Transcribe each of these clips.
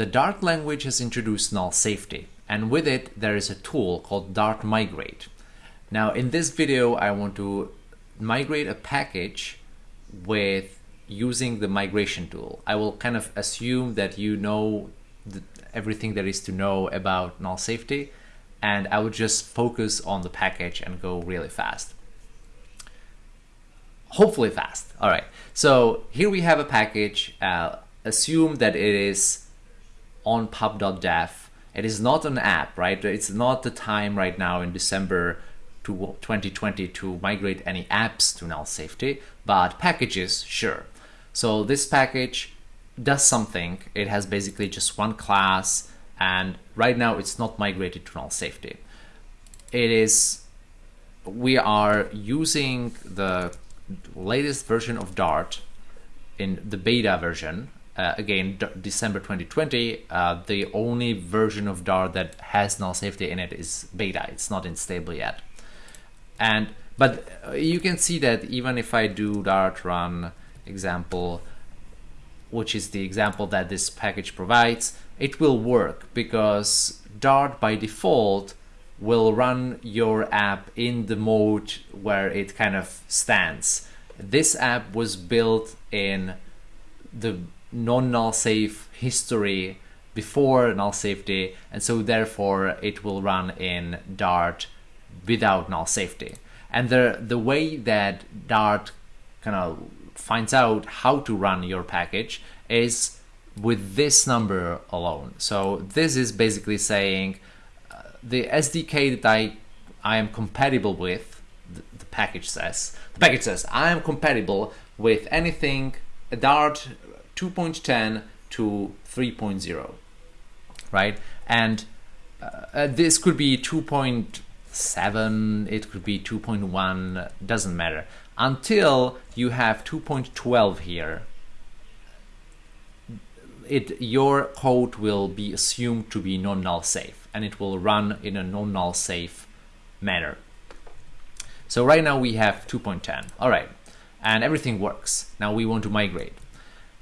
the Dart language has introduced null safety, and with it there is a tool called Dart Migrate. Now in this video I want to migrate a package with using the migration tool. I will kind of assume that you know the, everything there is to know about null safety and I would just focus on the package and go really fast. Hopefully fast. All right. So here we have a package. Uh, assume that it is on pub.dev. It is not an app, right? It's not the time right now in December to 2020 to migrate any apps to null safety, but packages, sure. So this package does something. It has basically just one class and right now it's not migrated to null safety. It is, we are using the latest version of Dart in the beta version. Uh, again, D December 2020, uh, the only version of Dart that has null safety in it is beta. It's not in stable yet. And but uh, you can see that even if I do Dart run example, which is the example that this package provides, it will work because Dart by default will run your app in the mode where it kind of stands. This app was built in the non-null safe history before null safety and so therefore it will run in Dart without null safety. And the, the way that Dart kind of finds out how to run your package is with this number alone. So this is basically saying uh, the SDK that I, I am compatible with, the, the, package says, the package says I am compatible with anything a Dart 2.10 to 3.0, right? And uh, uh this could be 2.7, it could be 2.1, doesn't matter, until you have 2.12 here it your code will be assumed to be non-null safe and it will run in a non-null safe manner. So right now we have 2.10. All right, and everything works. Now we want to migrate.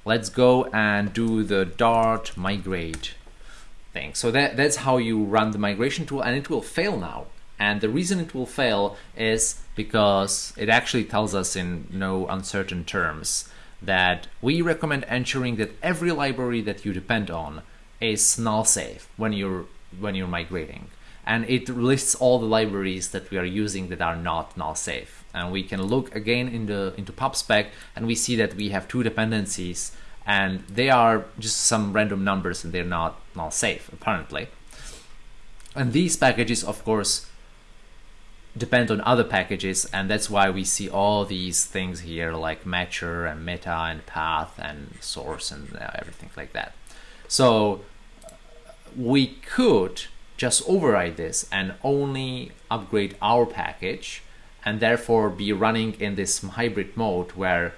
Let's go and do the Dart migrate thing. So that, that's how you run the migration tool and it will fail now. And the reason it will fail is because it actually tells us in no uncertain terms that we recommend ensuring that every library that you depend on is null safe when you're when you're migrating and it lists all the libraries that we are using that are not null safe and we can look again in the into pubspec and we see that we have two dependencies and they are just some random numbers and they're not null safe apparently. And these packages of course depend on other packages and that's why we see all these things here like matcher and meta and path and source and uh, everything like that. So we could just override this and only upgrade our package and therefore be running in this hybrid mode where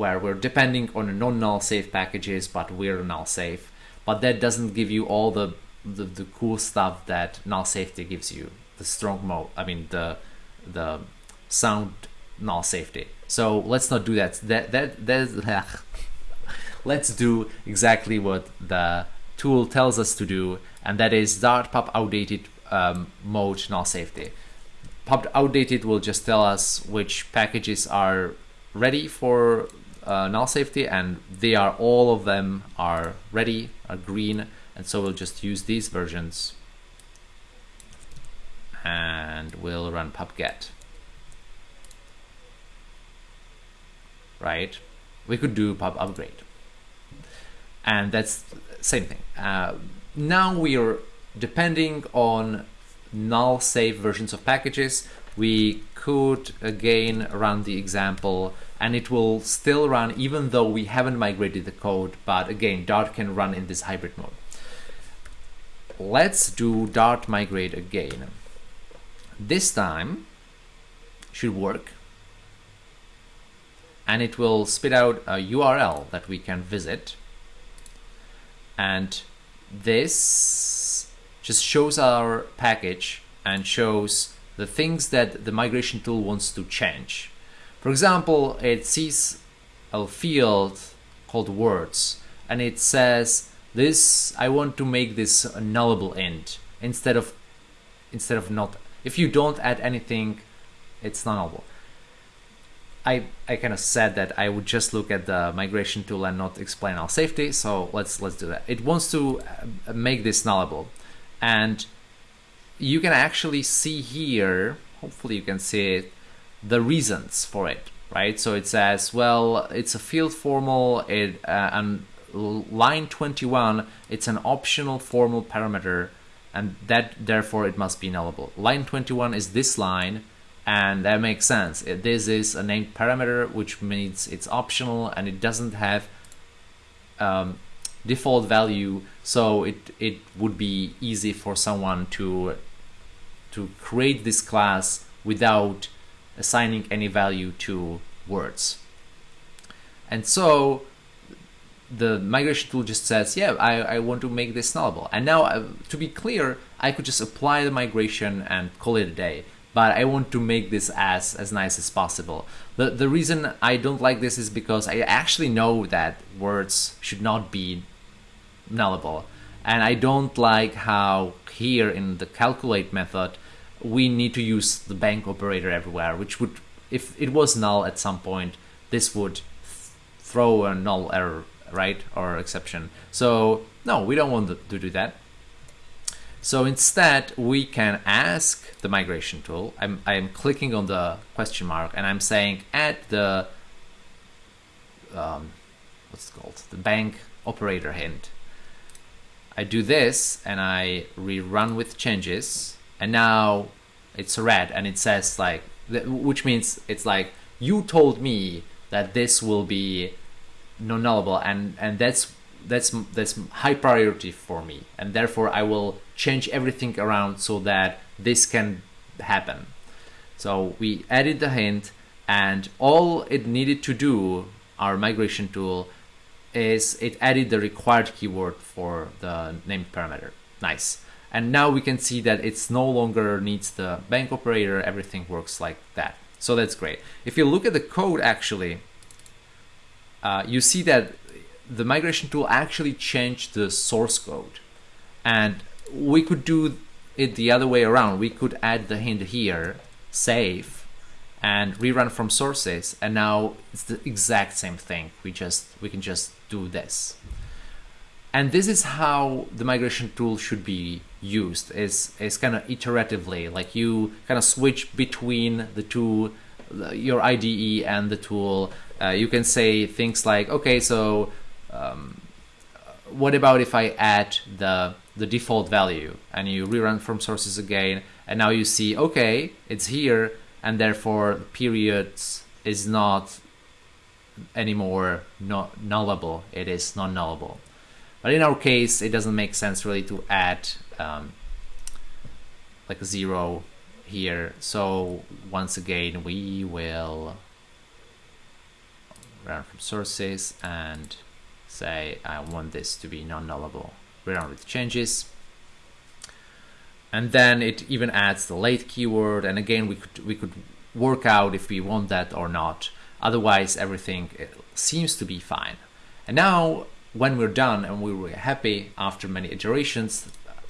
where we're depending on non-null safe packages but we're null safe but that doesn't give you all the the, the cool stuff that null safety gives you the strong mode. I mean the the sound null safety. So let's not do that. That that that. let's do exactly what the tool tells us to do, and that is dart pub outdated um, mode null safety. Pub outdated will just tell us which packages are ready for uh, null safety, and they are all of them are ready, are green, and so we'll just use these versions and we'll run pubget. Right? We could do pub upgrade. And that's same thing. Uh, now we are depending on null safe versions of packages. We could again run the example and it will still run even though we haven't migrated the code. But again, Dart can run in this hybrid mode. Let's do Dart migrate again. This time should work and it will spit out a URL that we can visit and this just shows our package and shows the things that the migration tool wants to change. For example, it sees a field called words and it says this I want to make this a nullable int instead of instead of not. If you don't add anything it's nullable. I, I kind of said that I would just look at the migration tool and not explain null safety so let's let's do that. It wants to uh, make this nullable and you can actually see here hopefully you can see it the reasons for it right? So it says well it's a field formal it uh, and line 21 it's an optional formal parameter and that therefore it must be nullable. Line 21 is this line and that makes sense. This is a named parameter which means it's optional and it doesn't have um, default value so it it would be easy for someone to to create this class without assigning any value to words and so the migration tool just says, yeah, I, I want to make this nullable. And now, uh, to be clear, I could just apply the migration and call it a day. But I want to make this as, as nice as possible. The, the reason I don't like this is because I actually know that words should not be nullable. And I don't like how here in the calculate method, we need to use the bang operator everywhere, which would, if it was null at some point, this would throw a null error right? Or exception. So no, we don't want to do that. So instead, we can ask the migration tool. I'm, I'm clicking on the question mark and I'm saying add the, um, what's it called? The bang operator hint. I do this and I rerun with changes and now it's red and it says like, which means it's like, you told me that this will be non-nullable and and that's that's that's high priority for me. And therefore I will change everything around so that this can happen. So we added the hint and all it needed to do our migration tool is it added the required keyword for the named parameter nice and now we can see that it's no longer needs the bang operator everything works like that so that's great if you look at the code actually uh, you see that the migration tool actually changed the source code. And we could do it the other way around. We could add the hint here, save, and rerun from sources. And now it's the exact same thing. We just we can just do this. And this is how the migration tool should be used. Is is kind of iteratively, like you kind of switch between the two, your IDE and the tool uh, you can say things like, okay, so um, what about if I add the the default value and you rerun from sources again, and now you see, okay, it's here, and therefore periods is not anymore not nullable. It is non-nullable. But in our case, it doesn't make sense really to add um, like a zero here. So once again, we will run from sources and say I want this to be non-nullable. Rerun with changes. And then it even adds the late keyword. And again, we could we could work out if we want that or not. Otherwise, everything seems to be fine. And now, when we're done and we were happy after many iterations,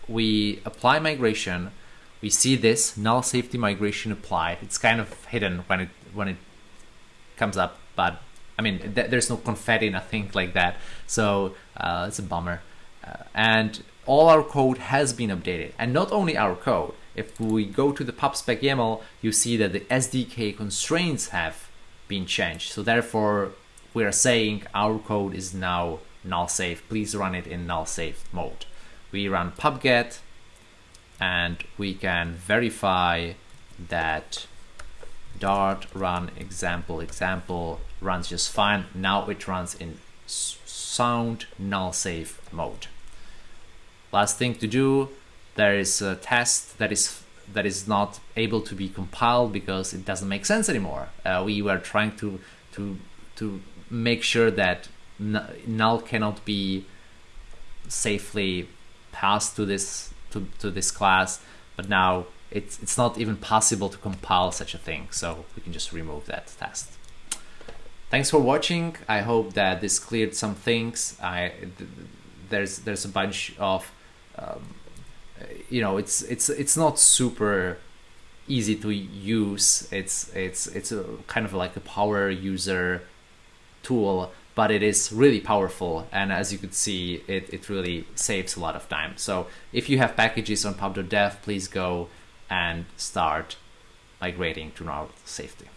we apply migration. We see this null safety migration applied. It's kind of hidden when it when it comes up, but I mean, th there's no confetti, nothing like that. So uh, it's a bummer. Uh, and all our code has been updated. And not only our code, if we go to the pubspec YAML, you see that the SDK constraints have been changed. So therefore, we are saying our code is now null safe. Please run it in null safe mode. We run pubget and we can verify that dart run example example runs just fine. Now it runs in sound null safe mode. Last thing to do, there is a test that is that is not able to be compiled because it doesn't make sense anymore. Uh, we were trying to to to make sure that null cannot be safely passed to this to, to this class, but now it's it's not even possible to compile such a thing. So we can just remove that test. Thanks for watching. I hope that this cleared some things. I there's there's a bunch of um, you know it's it's it's not super easy to use. It's it's it's a kind of like a power user tool but it is really powerful. And as you could see it, it really saves a lot of time. So if you have packages on pub.dev please go and start migrating to null safety